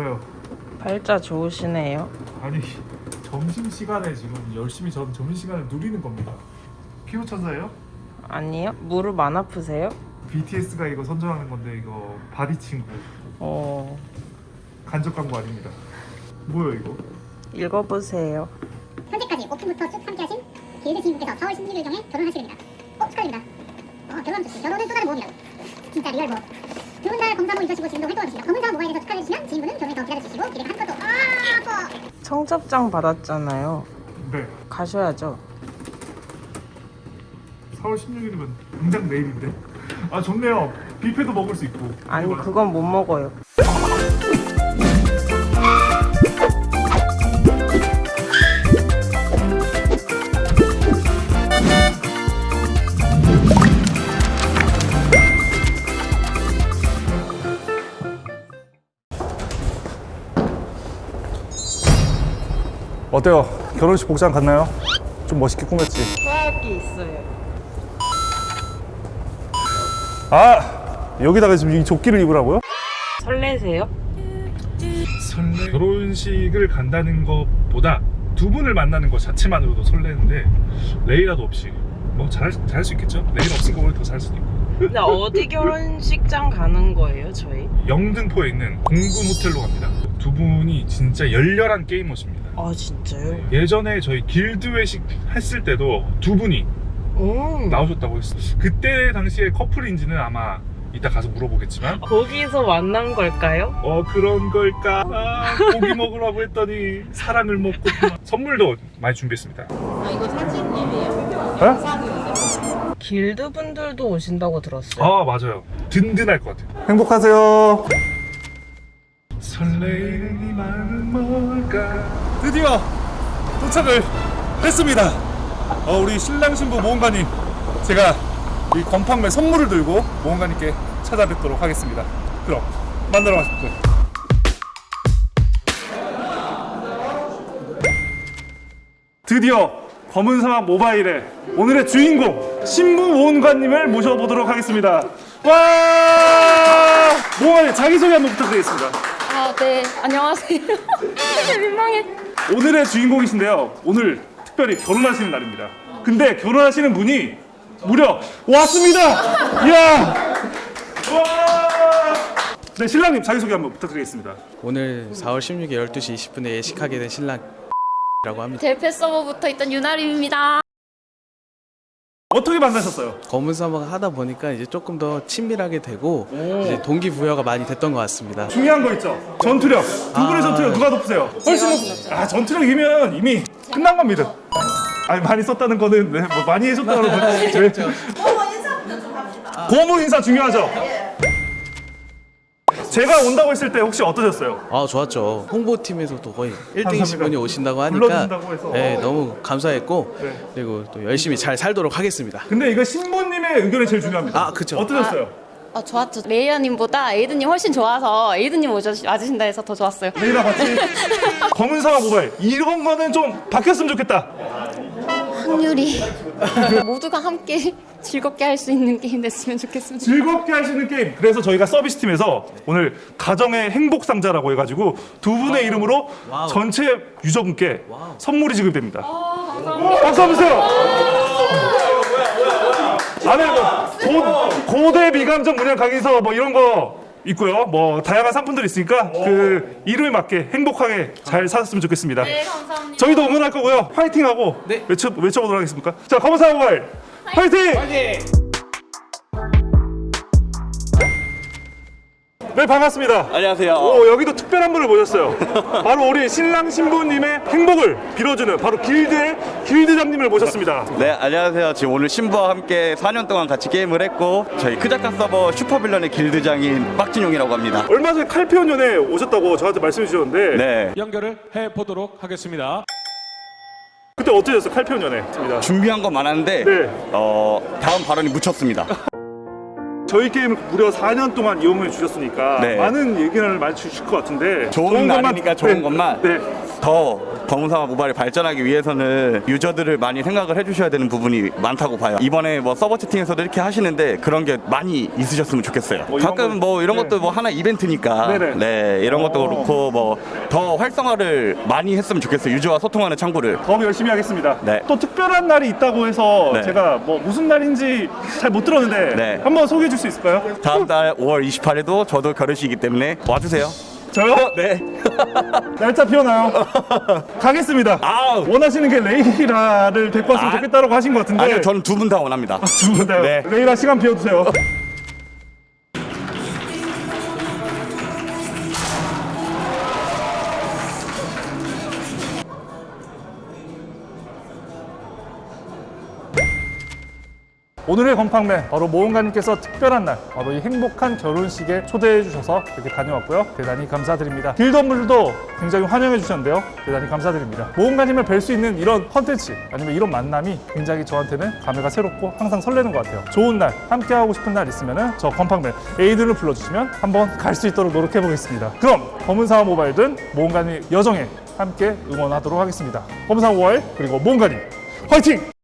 뭐예요? 팔자 좋으시네요. 아니 점심 시간에 지금 열심히 전 점심 시간을 누리는 겁니다. 피부 천사예요? 아니요? 무릎 안 아프세요? BTS가 이거 선전하는 건데 이거 body 친구 어, 간접 광고 아닙니다. 뭐예요 이거? 읽어보세요. 현재까지 오픈부터 쭉 함께하신 길드 지인분께서 4월 16일경에 결혼하시게 됩니다. 어 축하드립니다. 어 결혼하면 좋지. 결혼은 또 다른 모험이라고. 진짜 real 모험. 두분다 검사모 잊으시고 지금도 활동하고 계십니다. 검은사막 모바일에서 축하해 주시면 지인분은 조금을 더 기다려 주시고 기대가 한껏 또 아, 아파. 청첩장 받았잖아요. 네. 가셔야죠. 4월 16일이면 당장 내일인데. 아 좋네요. 뷔페도 먹을 수 있고. 아니, 그건 못 먹어요. 어때요? 결혼식 복장 갔나요? 좀 멋있게 꾸몄지. 수학이 있어요. 아 여기다가 지금 이 조끼를 입으라고요? 설레세요? 설레. 결혼식을 간다는 것보다 두 분을 만나는 것 자체만으로도 설레는데 레이라도 없이 뭐 잘할 잘할 수 있겠죠? 레이라 없으니까 오히려 더잘 수도 있고. 근데 어디 결혼식장 가는 거예요, 저희? 영등포에 있는 공군 호텔로 갑니다. 두 분이 진짜 열렬한 게이머십니다. 아, 진짜요? 예전에 저희 길드 회식 했을 때도 두 분이 음. 나오셨다고 했어요. 그때 당시에 커플인지는 아마 이따 가서 물어보겠지만 거기서 만난 걸까요? 어 그런 걸까 아, 고기 먹으라고 했더니 사랑을 먹고 선물도 많이 준비했습니다 아 이거 사진님이에요? 어? 길드 분들도 오신다고 들었어요. 아 맞아요 든든할 것 같아요 행복하세요 설레이는 이 마음은 뭘까 드디어 도착을 했습니다 어, 우리 신랑 신부 모험가님 제가 이 건판매 선물을 들고 모험가님께 찾아뵙도록 하겠습니다 그럼 만나러 가십시오 드디어 검은 사막 모바일의 오늘의 주인공 신부 모험가님을 모셔보도록 하겠습니다. 와! 모험가님 자기소개 한번 부탁드리겠습니다. 아, 네. 안녕하세요. 민망해. 오늘의 주인공이신데요. 오늘 특별히 결혼하시는 날입니다. 근데 결혼하시는 분이 무려 왔습니다. 이야! 와! 네, 신랑님 자기소개 한번 부탁드리겠습니다. 오늘 4월 16일 12시 20분에 예식하게 된 신랑이라고 합니다. 델페 서버부터 있던 유나림입니다. 어떻게 만나셨어요? 검은 사막 하다 보니까 이제 조금 더 친밀하게 되고 이제 동기부여가 많이 됐던 것 같습니다. 중요한 거 있죠. 전투력. 두 분의 아, 전투력 누가 높으세요? 훨씬 높. 아 전투력이면 이미 끝난 겁니다. 아니 많이 썼다는 거는 네, 뭐 많이 해줬다는 건 저희 고무 인사 중요하죠. 제가 온다고 했을 때 혹시 어떠셨어요? 아 좋았죠. 홍보팀에서도 거의 1등이신 감사합니다. 분이 오신다고 하니까 불러주신다고 해서. 네, 너무 감사했고 네. 그리고 또 열심히 잘 살도록 하겠습니다. 근데 이거 신부님의 의견이 제일 중요합니다. 아, 그쵸. 어떠셨어요? 아, 좋았죠. 레이아님보다 에이드님 훨씬 좋아서 에이드님 오셔- 와주신다 해서 더 좋았어요. 레이랑 같이 검은 사막 모바일 이런 거는 좀 바뀌었으면 좋겠다. 확률이 모두가 함께 즐겁게 할 수 있는 게임 됐으면 좋겠습니다. 즐겁게 하시는 게임. 그래서 저희가 서비스 팀에서 오늘 가정의 행복 상자라고 해가지고 두 분의 이름으로 wow. 전체 유저분께 wow. 선물이 지급됩니다. 박수 한번 주세요. 안에 뭐 고, 고대 미감정 문양 강의서 뭐 이런 거 있고요. 뭐 다양한 상품들이 있으니까 그 이름에 맞게 행복하게 잘 사셨으면 좋겠습니다. 네, 감사합니다. 저희도 응원할 거고요. 화이팅하고 네. 외쳐 외쳐보도록 하겠습니다. 자, 검은사 모 바일 화이팅! 네 반갑습니다. 안녕하세요. 오 여기도 특별한 분을 모셨어요. 바로 우리 신랑 신부님의 행복을 빌어주는 바로 길드의 길드장님을 모셨습니다. 네, 안녕하세요. 지금 오늘 신부와 함께 4년 동안 같이 게임을 했고 저희 크자카 서버 슈퍼빌런의 길드장인 빡진용이라고 합니다. 얼마 전에 칼피온연에 오셨다고 저한테 말씀해 주셨는데 네, 연결을 해 보도록 하겠습니다. 그때 어떠셨어요 칼피온연에? 준비한 건 많았는데 네. 어, 다음 발언이 묻혔습니다. 저희 게임을 무려 4년 동안 이용해 주셨으니까 네. 많은 얘기를 많이 주실 것 같은데 좋은 날이니까 좋은 네. 것만. 네. 더 검은사막 모바일이 발전하기 위해서는 유저들을 많이 생각을 해주셔야 되는 부분이 많다고 봐요. 이번에 뭐 서버 채팅에서도 이렇게 하시는데 그런 게 많이 있으셨으면 좋겠어요. 뭐 가끔 거- 뭐 이런 네. 것도 뭐 하나 이벤트니까 네네. 네 이런 것도 어. 그렇고 뭐 더 활성화를 많이 했으면 좋겠어요. 유저와 소통하는 창구를. 더 열심히 하겠습니다. 네. 또 특별한 날이 있다고 해서 네. 제가 뭐 무슨 날인지 잘 못 들었는데 네. 한번 소개해 줄수 있을까요? 다음 달 5월 28일에도 저도 결혼식이기 때문에 와주세요. 저요? 네. 날짜 피어나요. 가겠습니다. 아우. 원하시는 게 레이라를 데리고 왔으면 아. 좋겠다라고 하신 것 같은데 아니요, 저는 두 분 다 원합니다. 두분다요 네. 레이라 시간 비워주세요. 오늘의 건팡맨 바로 모험가님께서 특별한 날 바로 이 행복한 결혼식에 초대해 주셔서 이렇게 다녀왔고요. 대단히 감사드립니다. 길던분들도 굉장히 환영해 주셨는데요. 대단히 감사드립니다. 모험가님을 뵐 수 있는 이런 컨텐츠 아니면 이런 만남이 굉장히 저한테는 감회가 새롭고 항상 설레는 것 같아요. 좋은 날 함께 하고 싶은 날 있으면은 저 건팡맨 에이든을 불러주시면 한번 갈 수 있도록 노력해 보겠습니다. 그럼 검은사와 모바일든 모험가님 여정에 함께 응원하도록 하겠습니다. 검은사와 모바일 그리고 모험가님 화이팅!